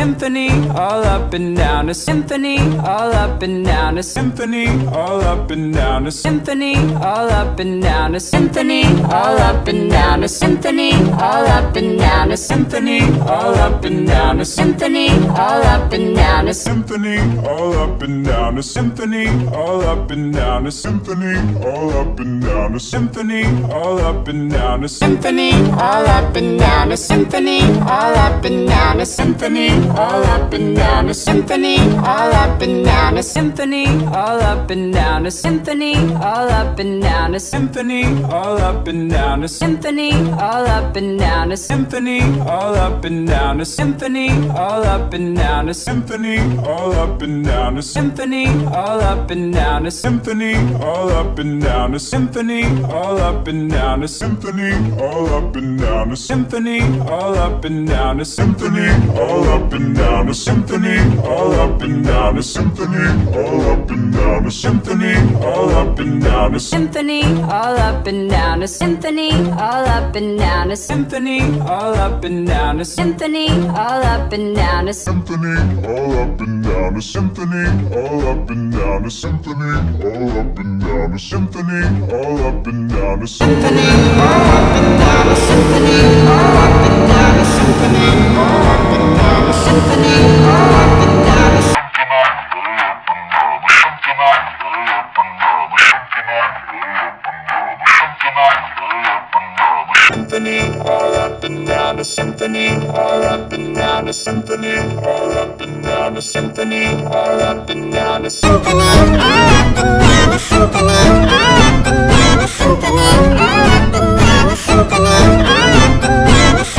symphony, all up and down a symphony, all up and down a symphony, all up and down a symphony, all up and down a symphony, all up and down a symphony, all up and down a symphony, all up and down a symphony, all up and down a symphony, all up and down a symphony, all up and down a symphony, all up and down a symphony, all up and down a symphony, all up and down a symphony, all up and down a symphony, all up and down a symphony, all up and down a symphony, all up and down a symphony, all up and down a symphony, all up and down a symphony, all up and down a symphony, all up and down a symphony, all up and down a symphony, all up and down a symphony, all up and down a symphony, all up and down a symphony, all up and down a symphony, all up and down a symphony, all up and down a symphony, all up and down a symphony, all up and down a symphony, all up and down a symphony, all up and down a symphony, all up and down a symphony, all up and down a symphony, all up and down a symphony, all up and down a symphony, all up and down a symphony, all up and down a symphony, all up and down a symphony, all up and down a symphony,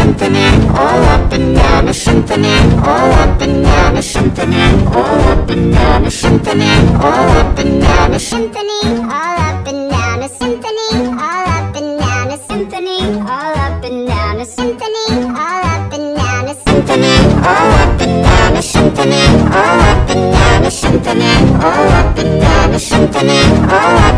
symphony, all up and down a symphony, all up and down a symphony, all up and down a symphony, all up and down a symphony, all up and down a symphony, all up and down a symphony, all up and down a symphony, all up and down a symphony, all up and down a symphony, all up and down a symphony, all up and down a symphony, all up